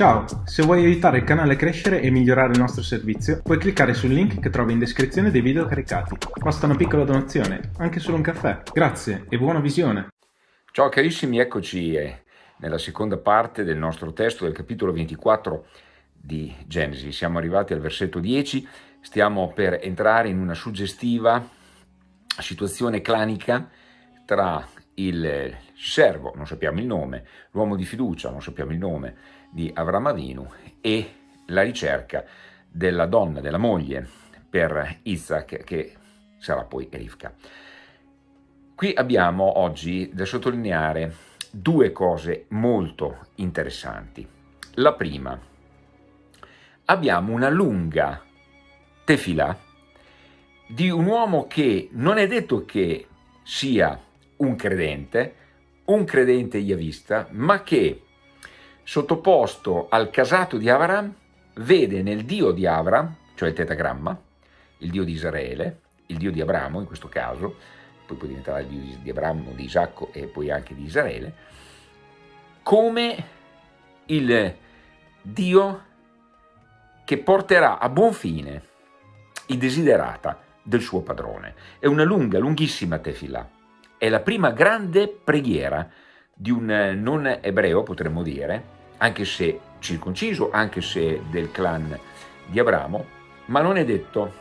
Ciao, se vuoi aiutare il canale a crescere e migliorare il nostro servizio, puoi cliccare sul link che trovi in descrizione dei video caricati. Basta una piccola donazione, anche solo un caffè. Grazie e buona visione! Ciao carissimi, eccoci eh, nella seconda parte del nostro testo del capitolo 24 di Genesi. Siamo arrivati al versetto 10, stiamo per entrare in una suggestiva situazione clanica tra il servo, non sappiamo il nome, l'uomo di fiducia, non sappiamo il nome, di Avram Avinu e la ricerca della donna, della moglie per Isaac che sarà poi Rivka. Qui abbiamo oggi da sottolineare due cose molto interessanti. La prima, abbiamo una lunga tefila di un uomo che non è detto che sia un credente, un credente yavista, ma che sottoposto al casato di Avram vede nel Dio di Avram, cioè il tetagramma, il Dio di Israele, il Dio di Abramo in questo caso, poi può diventare il Dio di Abramo, di Isacco e poi anche di Israele, come il Dio che porterà a buon fine i desiderata del suo padrone. È una lunga, lunghissima tefillah è la prima grande preghiera di un eh, non ebreo, potremmo dire, anche se circonciso, anche se del clan di Abramo, ma non è detto,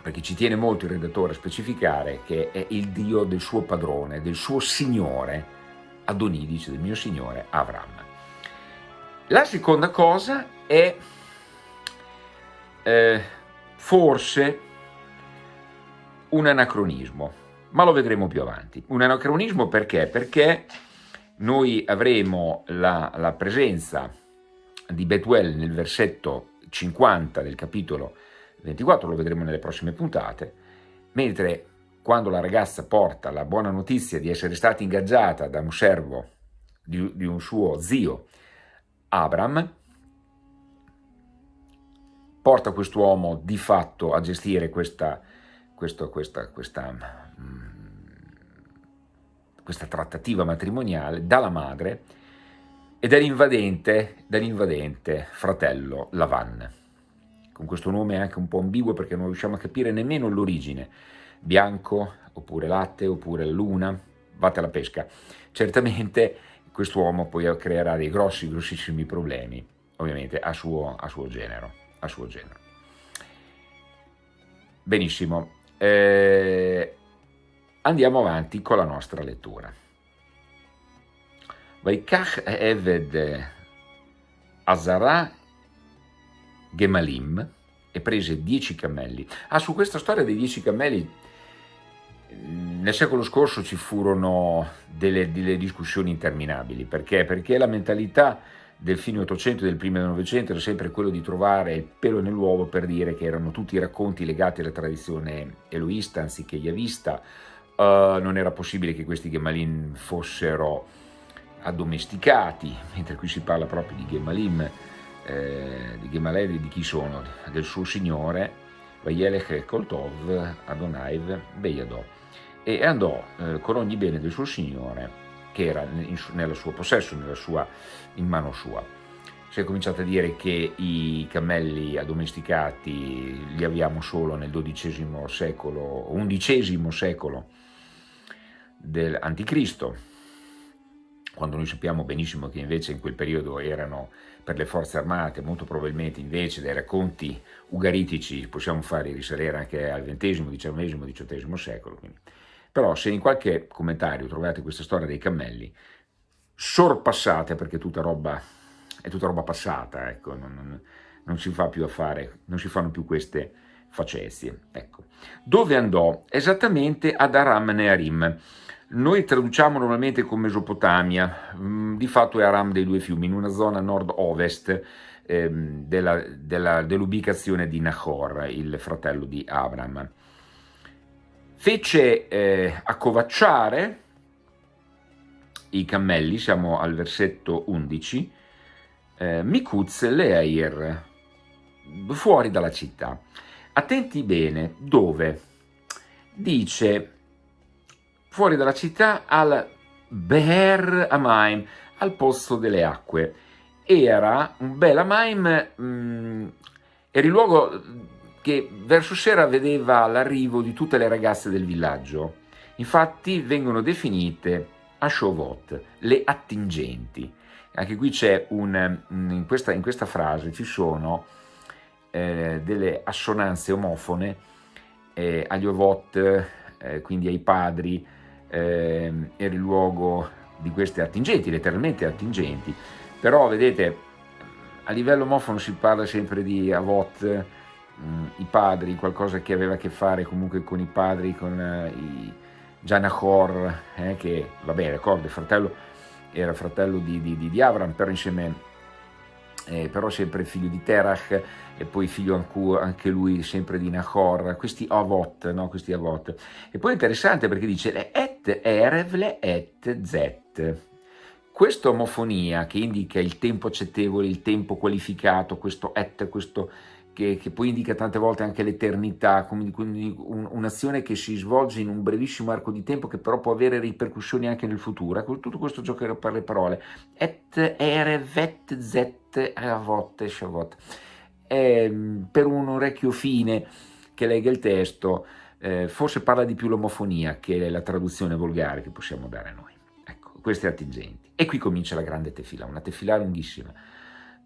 perché ci tiene molto il redattore a specificare che è il Dio del suo padrone, del suo signore, Adonì, dice del mio signore Avram. La seconda cosa è eh, forse un anacronismo, ma lo vedremo più avanti. Un anacronismo perché? Perché noi avremo la, la presenza di Betuel nel versetto 50 del capitolo 24, lo vedremo nelle prossime puntate, mentre quando la ragazza porta la buona notizia di essere stata ingaggiata da un servo di, di un suo zio, Abram, porta quest'uomo di fatto a gestire questa, questo, questa, questa questa trattativa matrimoniale dalla madre e dall'invadente, dall fratello Lavan. Con questo nome anche un po' ambiguo perché non riusciamo a capire nemmeno l'origine. Bianco, oppure latte, oppure luna, vate alla pesca. Certamente quest'uomo poi creerà dei grossi, grossissimi problemi, ovviamente a suo, a suo genero. A suo genero. Benissimo. Eh, Andiamo avanti con la nostra lettura. Vaikach Eved Azara Gemalim e prese dieci cammelli. Ah, su questa storia dei dieci cammelli nel secolo scorso ci furono delle, delle, discussioni interminabili. Perché? Perché la mentalità del fine Ottocento e del primo Novecento era sempre quello di trovare il pelo nell'uovo per dire che erano tutti racconti legati alla tradizione eloista anziché yavista, Uh, non era possibile che questi Gemalim fossero addomesticati, mentre qui si parla proprio di Gemalim, eh, di Gemalevi, di chi sono? Del suo signore, Vayelech Koltov Adonaiv Beyadò, e andò eh, con ogni bene del suo signore, che era in, nel suo possesso, nella sua, in mano sua. Si è cominciato a dire che i cammelli addomesticati li abbiamo solo nel XII secolo, XI secolo, dell'Anticristo, quando noi sappiamo benissimo che invece in quel periodo erano per le forze armate, molto probabilmente invece dai racconti ugaritici possiamo fare risalire anche al XX, XIX, XVIII secolo. Quindi. Però se in qualche commentario trovate questa storia dei cammelli, sorpassate perché tutta roba, è tutta roba passata, ecco, non, non, non, si fa più a fare, non si fanno più queste facezie. Ecco. Dove andò? Esattamente ad Aram Nearim, noi traduciamo normalmente con Mesopotamia, mm, di fatto è Aram dei due fiumi, in una zona nord-ovest ehm, dell'ubicazione dell di Nahor, il fratello di Abram. Fece eh, accovacciare i cammelli, siamo al versetto 11, eh, Mikuz Leair, fuori dalla città. Attenti bene, dove? Dice fuori dalla città al Beher Amaim, al posto delle acque. era un bel Amaim, mm, era il luogo che verso sera vedeva l'arrivo di tutte le ragazze del villaggio. Infatti vengono definite Ashovot, le attingenti. Anche qui c'è un, in questa, in questa frase ci sono eh, delle assonanze omofone eh, agli ovot, eh, quindi ai padri, eh, era il luogo di queste attingenti, letteralmente attingenti, però vedete a livello omofono si parla sempre di avot, mh, mm, i padri, qualcosa che aveva a che fare comunque con i padri, con eh, i Janachor, eh, che va bene, d'accordo, fratello era fratello di, di, di Avram, però insieme eh, però sempre figlio di Terach e poi figlio anche lui sempre di Nahor, questi Avot, no? questi Avot. E poi è interessante perché dice erevle et zet. Questa omofonia che indica il tempo accettevole, il tempo qualificato, questo et, questo che, che, poi indica tante volte anche l'eternità, quindi un'azione che si svolge in un brevissimo arco di tempo che però può avere ripercussioni anche nel futuro. Ecco, tutto questo gioco per le parole. Et ere vet zet avot shavot. per un orecchio fine che legga il testo, eh, forse parla di più l'omofonia che la traduzione volgare che possiamo dare a noi. Ecco, queste attingenti. E qui comincia la grande tefila, una tefila lunghissima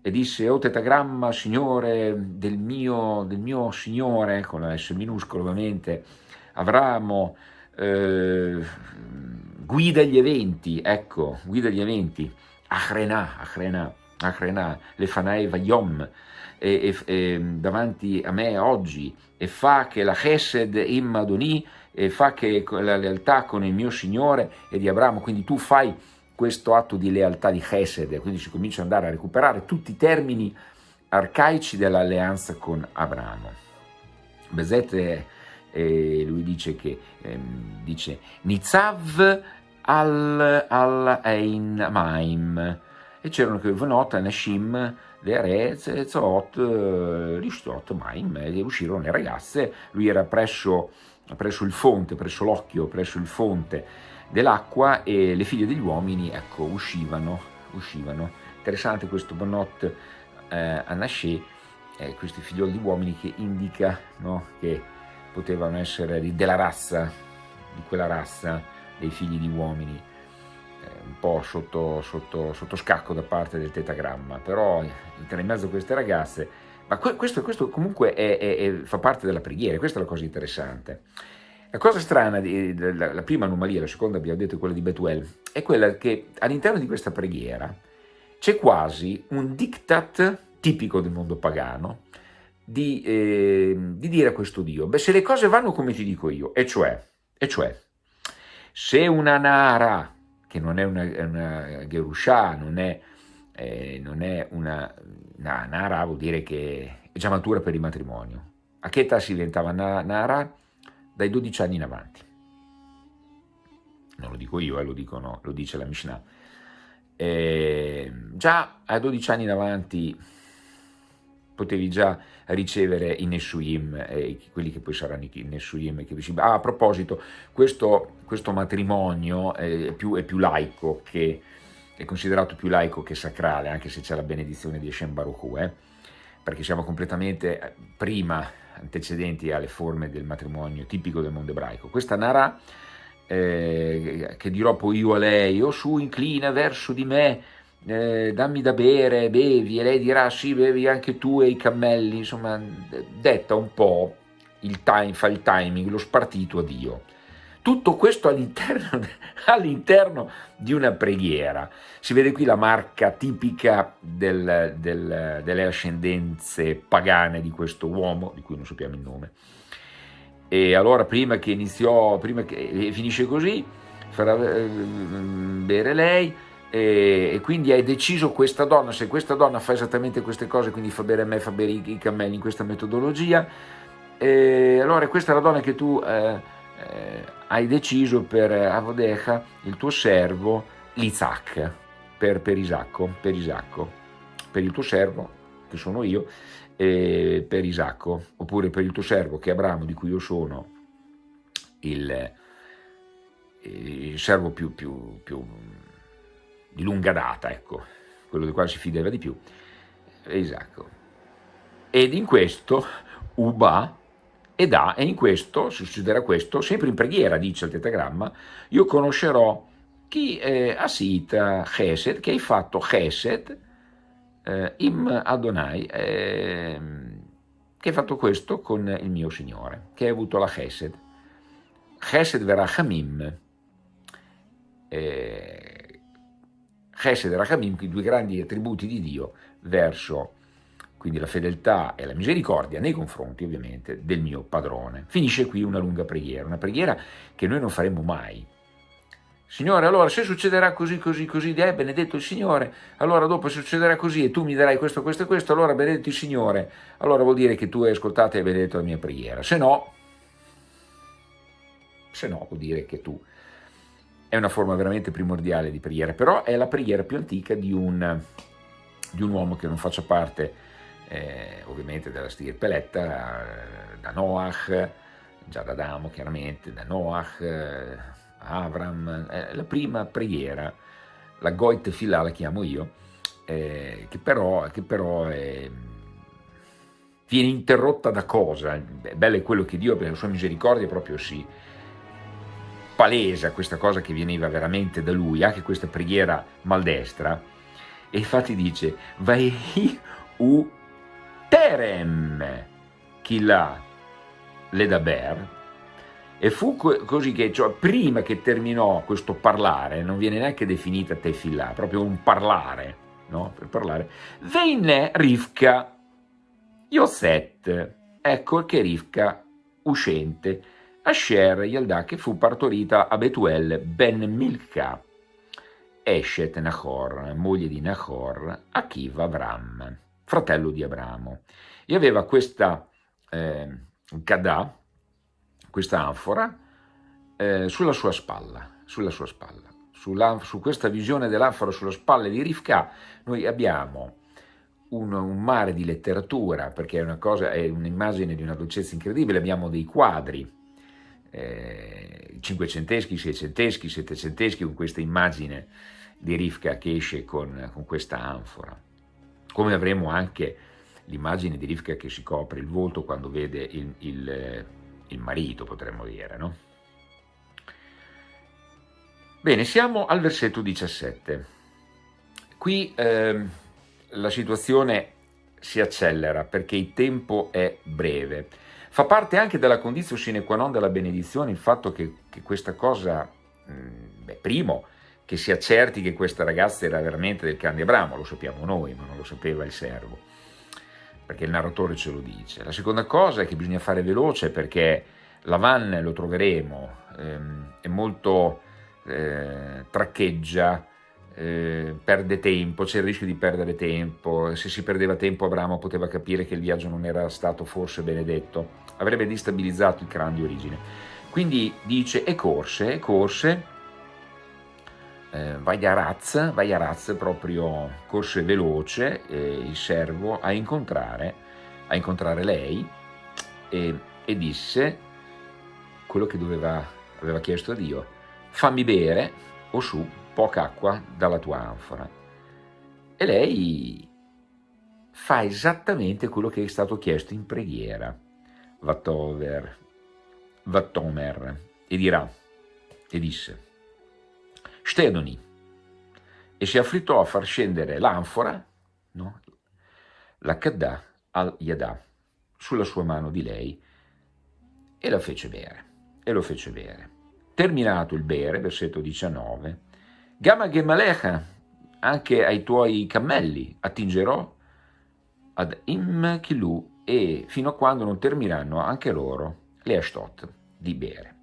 e disse, o tetagramma, signore del mio, del mio signore, con la S minuscola ovviamente, Avramo, eh, guida gli eventi, ecco, guida gli eventi, Achrena, Achrena, Achrena, Lefanai Vayom, e, e, davanti a me oggi, e fa che la Chesed Immadoni, e fa che la lealtà con il mio Signore e di Abramo, quindi tu fai questo atto di lealtà di Chesed, quindi si comincia ad andare a recuperare tutti i termini arcaici dell'alleanza con Abramo. Bezet eh, lui dice che ehm, dice Nizav al, al Ein Maim e c'erano che Venot, Nashim, le re, Zot, Rishtot, Maim e uscirono le ragazze, lui era presso, presso il fonte, presso l'occhio, presso il fonte dell'acqua e le figlie degli uomini ecco, uscivano, uscivano. Interessante questo Bonot eh, a Nasce, eh, questi figlioli di uomini che indica no, che potevano essere della razza, di quella razza dei figli di uomini, eh, un po' sotto, sotto, sotto, scacco da parte del tetagramma, però in mezzo a queste ragazze, ma questo, questo comunque è, è, è, fa parte della preghiera, questa è la cosa interessante. La cosa strana, la prima anomalia, la seconda abbiamo detto quella di Betuel, è quella che all'interno di questa preghiera c'è quasi un diktat tipico del mondo pagano di, eh, di, dire a questo Dio, beh se le cose vanno come ti dico io, e cioè, e cioè se una Nara, che non è una, una Gerusha, non è, eh, non è una, Nara, vuol dire che è già matura per il matrimonio. A che età si diventava Nara? dai 12 anni in avanti. Non lo dico io, eh, lo, dicono, lo dice la Mishnah. Eh, già a 12 anni in avanti potevi già ricevere i Nessuim, eh, quelli che poi saranno i Nessuim. Che... Ah, a proposito, questo, questo matrimonio è più, è più, laico, che, è considerato più laico che sacrale, anche se c'è la benedizione di Hashem Baruch eh? perché siamo completamente eh, prima antecedenti alle forme del matrimonio tipico del mondo ebraico. Questa Nara, eh, che dirò poi io a lei, o su inclina verso di me, eh, dammi da bere, bevi, e lei dirà sì, bevi anche tu e i cammelli, insomma, detta un po' il time, fa il timing, lo spartito a Dio. Tutto questo all'interno all di una preghiera. Si vede qui la marca tipica del, del, delle ascendenze pagane di questo uomo, di cui non sappiamo il nome. E allora prima che iniziò, prima che finisce così, farà eh, bere lei, e, quindi hai deciso questa donna, se questa donna fa esattamente queste cose, quindi fa bere a me, fa bere i, cammelli in questa metodologia, e allora questa è la donna che tu eh, eh, hai deciso per Avodecha il tuo servo l'Isaac, per, per, Isacco, per Isacco, per il tuo servo, che sono io, e per Isacco, oppure per il tuo servo che è Abramo, di cui io sono il, il servo più, più, più, di lunga data, ecco, quello del quale si fideva di più, Isacco. Ed in questo Uba ed ha, e in questo succederà questo, sempre in preghiera, dice il tetagramma, io conoscerò chi eh, Asita Chesed, che hai fatto Chesed eh, im Adonai, eh, che hai fatto questo con il mio Signore, che hai avuto la Chesed. Chesed verrà Hamim, eh, Chesed e Rachamim, i due grandi attributi di Dio verso quindi la fedeltà e la misericordia nei confronti ovviamente del mio padrone. Finisce qui una lunga preghiera, una preghiera che noi non faremo mai. Signore, allora se succederà così, così, così, eh, benedetto il Signore, allora dopo succederà così e tu mi darai questo, questo e questo, allora benedetto il Signore, allora vuol dire che tu hai ascoltato e hai benedetto la mia preghiera. Se no, se no vuol dire che tu è una forma veramente primordiale di preghiera, però è la preghiera più antica di un, di un uomo che non faccia parte eh, ovviamente dalla stirpeletta, eh, da Noach, già da Adamo chiaramente, da Noach, eh, Avram, eh, la prima preghiera, la Goit Filà la chiamo io, eh, che però, che però viene interrotta da cosa? Bello è quello che Dio per la sua misericordia proprio si palesa questa cosa che veniva veramente da lui, anche questa preghiera maldestra, e infatti dice, vai u terem chila ledaber, e fu così che, cioè, prima che terminò questo parlare, non viene neanche definita tefillah, proprio un parlare, no? Per parlare, venne Rivka Yoset, ecco che Rivka uscente, Asher Yalda che fu partorita a Betuel ben Milka, Eshet Nahor, moglie di Nahor, Akiva Avram fratello di Abramo, e aveva questa eh, Gadà, questa anfora, eh, sulla sua spalla, sulla sua spalla. Sulla, su questa visione dell'anfora sulla spalla di Rivka noi abbiamo un, un, mare di letteratura, perché è un'immagine di una dolcezza incredibile, abbiamo dei quadri, eh, cinquecenteschi, seicenteschi, settecenteschi, con questa immagine di Rivka che esce con, con questa anfora come avremo anche l'immagine di Rivka che si copre il volto quando vede il, il, il marito, potremmo dire, no? Bene, siamo al versetto 17. Qui eh, la situazione si accelera perché il tempo è breve. Fa parte anche della condizione sine qua non della benedizione il fatto che, che questa cosa, mh, mm, beh, primo, che si accerti che questa ragazza era veramente del clan di Abramo, lo sappiamo noi, ma non lo sapeva il servo, perché il narratore ce lo dice. La seconda cosa è che bisogna fare veloce perché Lavan, lo troveremo, ehm, è molto eh, traccheggia, eh, perde tempo, c'è il rischio di perdere tempo, se si perdeva tempo Abramo poteva capire che il viaggio non era stato forse benedetto, avrebbe distabilizzato il clan di origine. Quindi dice e corse, e corse, eh, Vaiaraz, Vaiaraz proprio corse veloce eh, il servo a incontrare, a incontrare lei e, e, disse quello che doveva, aveva chiesto a Dio, fammi bere o su poca acqua dalla tua anfora. E lei fa esattamente quello che è stato chiesto in preghiera, Vatover, Vatomer, e dirà, e disse, Stedoni e si affrettò a far scendere l'anfora, no? la Kadda al Yadà, sulla sua mano di lei e la fece bere, e lo fece bere. Terminato il bere, versetto 19, Gama Gemalecha, anche ai tuoi cammelli attingerò ad Imkilu e fino a quando non termineranno anche loro le Ashtot di bere.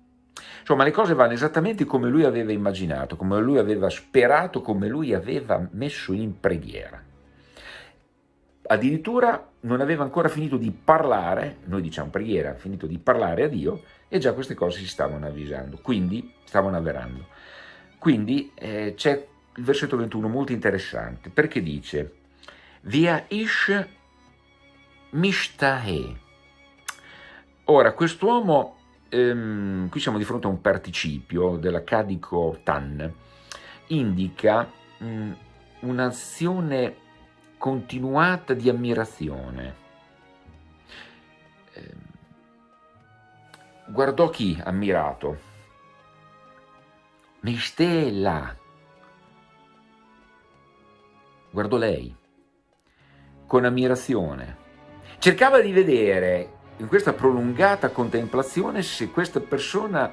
Insomma, le cose vanno esattamente come lui aveva immaginato, come lui aveva sperato, come lui aveva messo in preghiera. Addirittura non aveva ancora finito di parlare, noi diciamo preghiera, finito di parlare a Dio e già queste cose si stavano avvisando, quindi stavano avverando. Quindi eh, c'è il versetto 21 molto interessante perché dice Via ish mishtahe. Ora, quest'uomo ehm, qui siamo di fronte a un participio dell'accadico tan, indica mh, un'azione continuata di ammirazione. Eh, guardò chi ammirato? Mistella. Guardò lei con ammirazione. Cercava di vedere in questa prolungata contemplazione se questa persona,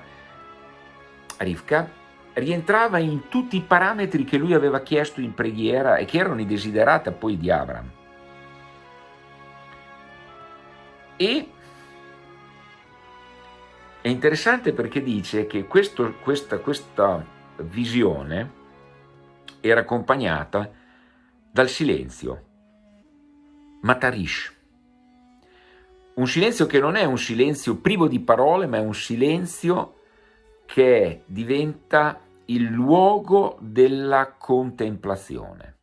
Rivka, rientrava in tutti i parametri che lui aveva chiesto in preghiera e che erano i desiderata poi di Abraham. E è interessante perché dice che questo, questa, questa visione era accompagnata dal silenzio, matarish, un silenzio che non è un silenzio privo di parole, ma è un silenzio che diventa il luogo della contemplazione.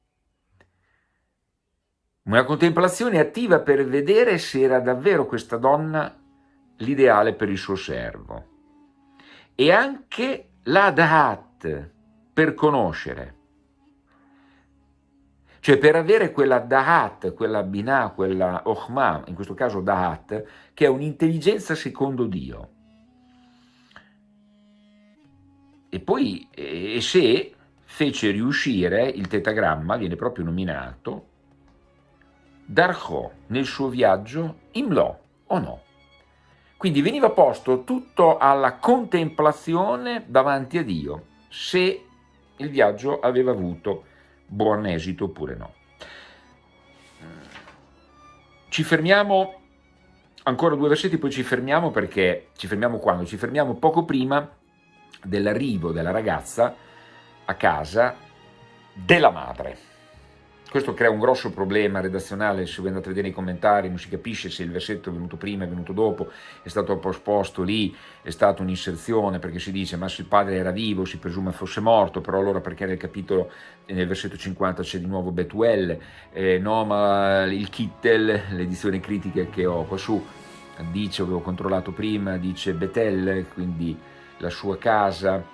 Una contemplazione attiva per vedere se era davvero questa donna l'ideale per il suo servo. E anche la Dahat per conoscere. Cioè per avere quella Dahat, quella Binah, quella Ochma, in questo caso Dahat, che è un'intelligenza secondo Dio. E poi e se fece riuscire il tetagramma, viene proprio nominato, Darcho nel suo viaggio Imlo o no. Quindi veniva posto tutto alla contemplazione davanti a Dio, se il viaggio aveva avuto buon esito oppure no. Ci fermiamo, ancora due versetti, poi ci fermiamo perché, ci fermiamo quando? Ci fermiamo poco prima dell'arrivo della ragazza a casa della madre. Questo crea un grosso problema redazionale, se voi andate a vedere i commentari non si capisce se il versetto è venuto prima, è venuto dopo, è stato posposto lì, è stata un'inserzione perché si dice ma se il padre era vivo si presume fosse morto, però allora perché nel capitolo, nel versetto 50 c'è di nuovo Betuel, eh, no ma il Kittel, l'edizione critica che ho qua su, dice, avevo controllato prima, dice Betel, quindi la sua casa,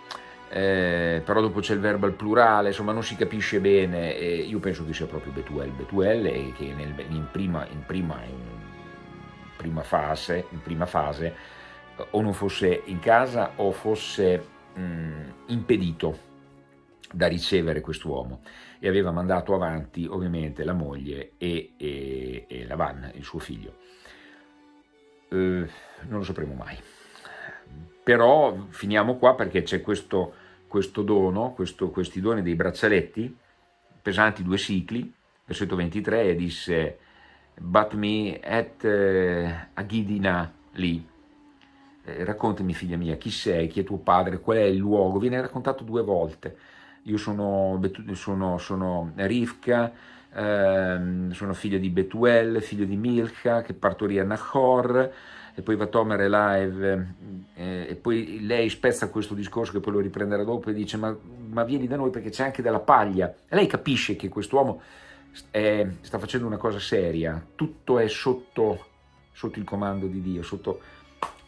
eh, però dopo c'è il verbo al plurale, insomma non si capisce bene, eh, io penso che sia proprio Betuel, Betuel e che nel, in, prima, in, prima, in, prima fase, in prima fase o non fosse in casa o fosse mh, impedito da ricevere quest'uomo. E aveva mandato avanti ovviamente la moglie e, e, e Lavan, il suo figlio. Eh, non lo sapremo mai però finiamo qua perché c'è questo, questo dono, questo, questi doni dei braccialetti, pesanti due cicli, versetto 23, e disse, but me et eh, agidina lì, eh, raccontami figlia mia, chi sei, chi è tuo padre, qual è il luogo, viene raccontato due volte, io sono, sono, sono Rivka, eh, sono figlio di Betuel, figlio di Milcha, che partorì a Nahor, e poi va Tomer e live eh, e poi lei spezza questo discorso che poi lo riprenderà dopo e dice ma, ma vieni da noi perché c'è anche della paglia. E lei capisce che quest'uomo sta facendo una cosa seria. Tutto è sotto, sotto il comando di Dio sotto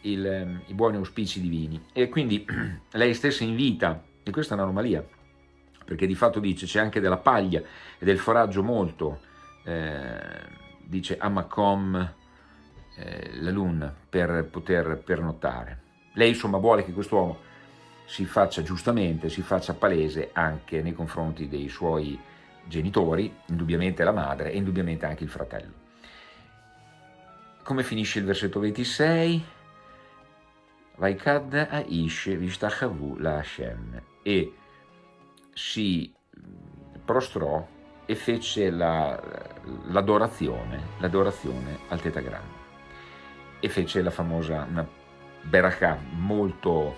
il, i buoni auspici divini. E quindi lei stessa invita e questa è un'anomalia perché di fatto dice c'è anche della paglia e del foraggio molto. Eh, dice Amakom eh, la Luna per poter pernottare. Lei insomma vuole che quest'uomo si faccia giustamente, si faccia palese anche nei confronti dei suoi genitori, indubbiamente la madre e indubbiamente anche il fratello. Come finisce il versetto 26? Vaikad Aish Vishtachavu la e si prostrò e fece l'adorazione, la, l'adorazione al tetagramma e fece la famosa una berachà molto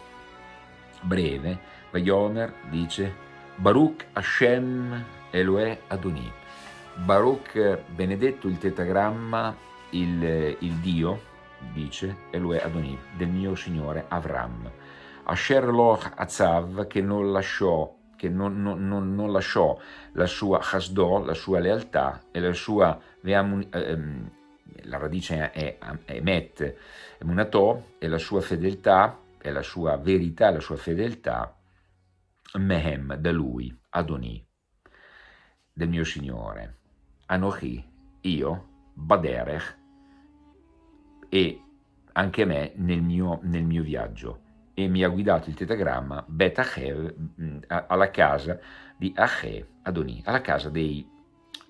breve, Vayomer dice Baruch Hashem Elohe Adoni, Baruch benedetto il tetagramma, il, il Dio, dice Elohe Adoni, del mio signore Avram, Asher Loch Azav che non lasciò che non, non, non, non, lasciò la sua chasdo, la sua lealtà e la sua ehm, la radice è, è met, munatò, e la sua fedeltà, e la sua verità, la sua fedeltà, mehem, da lui, Adoni. del mio Signore, Anochi, io, Baderech, e anche me nel mio, nel mio viaggio e mi ha guidato il tetagramma Bet Achev mm, alla casa di Ache Adoni, alla casa dei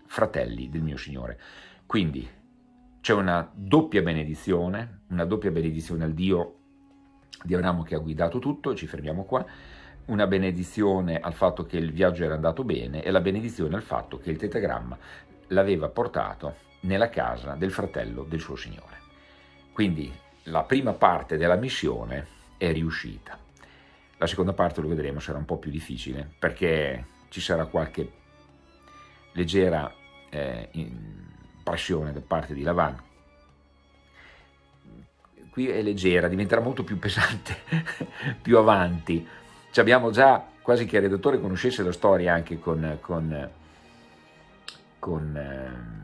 fratelli del mio Signore. Quindi c'è una doppia benedizione, una doppia benedizione al Dio di Abramo che ha guidato tutto, ci fermiamo qua, una benedizione al fatto che il viaggio era andato bene e la benedizione al fatto che il tetagramma l'aveva portato nella casa del fratello del suo Signore. Quindi la prima parte della missione è riuscita. La seconda parte, lo vedremo, sarà un po' più difficile perché ci sarà qualche leggera eh, pressione da parte di Lavan. Qui è leggera, diventerà molto più pesante più avanti. Ci abbiamo già, quasi che il redattore conoscesse la storia anche con, con, con eh,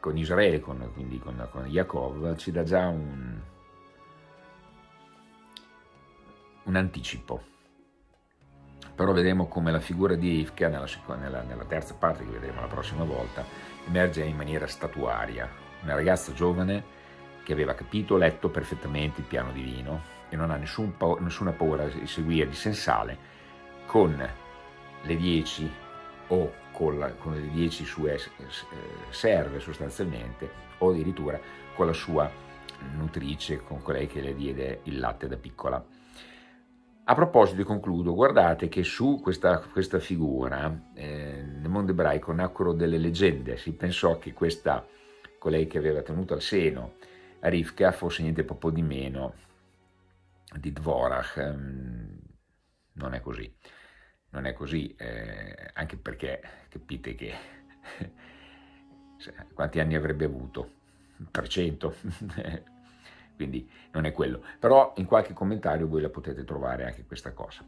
con Israele, con, quindi con, con Yaakov, ci dà già un, un anticipo. Però vedremo come la figura di Rivka, nella, nella, nella terza parte che vedremo la prossima volta, emerge in maniera statuaria. Una ragazza giovane che aveva capito, letto perfettamente il piano divino e non ha nessun, nessuna paura di seguire di sensale con le dieci o con, la, con le 10 sue serve sostanzialmente o addirittura con la sua nutrice, con colei che le diede il latte da piccola. A proposito, concludo, guardate che su questa, questa figura eh, nel mondo ebraico nacquero delle leggende, si pensò che questa, colei che aveva tenuto al seno a Rivka fosse niente proprio di meno di Dvorach, ehm, non è così non è così, eh, anche perché capite che quanti anni avrebbe avuto? Per cento? Quindi non è quello. Però in qualche commentario voi la potete trovare anche questa cosa.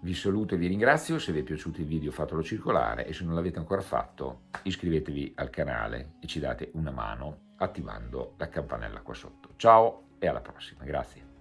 Vi saluto e vi ringrazio, se vi è piaciuto il video fatelo circolare e se non l'avete ancora fatto iscrivetevi al canale e ci date una mano attivando la campanella qua sotto. Ciao e alla prossima, grazie.